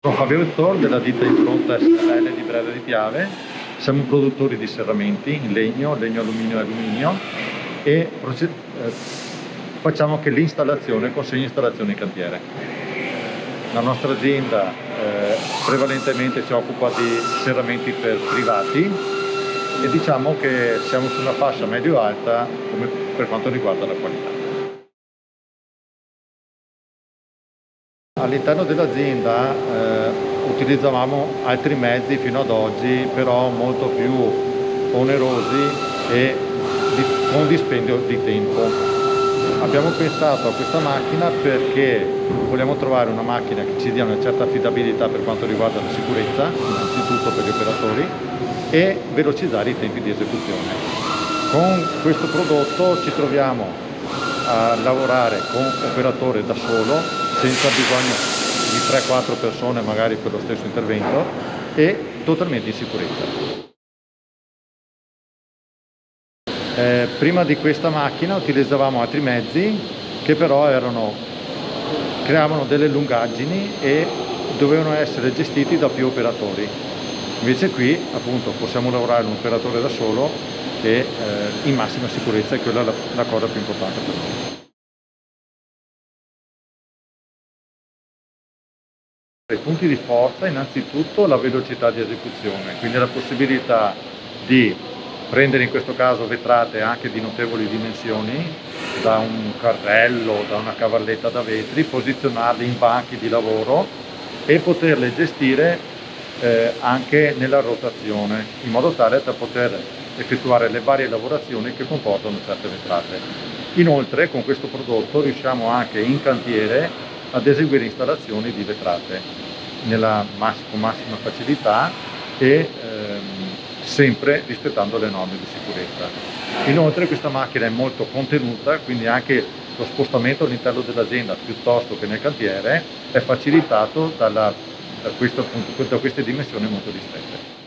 Sono Fabio Vettor della ditta Impronta SRL di Brera di Piave, siamo produttori di serramenti in legno, legno alluminio e alluminio e eh, facciamo anche l'installazione, consegna installazione in cantiere. La nostra azienda eh, prevalentemente si occupa di serramenti per privati e diciamo che siamo su una fascia medio-alta per quanto riguarda la qualità. All'interno dell'azienda eh, utilizzavamo altri mezzi fino ad oggi, però molto più onerosi e di, con dispendio di tempo. Abbiamo pensato a questa macchina perché vogliamo trovare una macchina che ci dia una certa affidabilità per quanto riguarda la sicurezza, innanzitutto per gli operatori, e velocizzare i tempi di esecuzione. Con questo prodotto ci troviamo a lavorare con operatore da solo senza bisogno di 3-4 persone magari per lo stesso intervento e totalmente in sicurezza. Eh, prima di questa macchina utilizzavamo altri mezzi che però erano, creavano delle lungaggini e dovevano essere gestiti da più operatori. Invece qui appunto possiamo lavorare un operatore da solo e eh, in massima sicurezza e quella è la, la cosa più importante per noi. I punti di forza innanzitutto la velocità di esecuzione, quindi la possibilità di prendere in questo caso vetrate anche di notevoli dimensioni, da un carrello, da una cavalletta da vetri, posizionarli in banchi di lavoro e poterle gestire eh, anche nella rotazione, in modo tale da poter effettuare le varie lavorazioni che comportano certe vetrate. Inoltre con questo prodotto riusciamo anche in cantiere ad eseguire installazioni di vetrate nella mass con massima facilità e ehm, sempre rispettando le norme di sicurezza. Inoltre questa macchina è molto contenuta, quindi anche lo spostamento all'interno dell'azienda piuttosto che nel cantiere è facilitato dalla, da, questo, appunto, da queste dimensioni molto ristrette.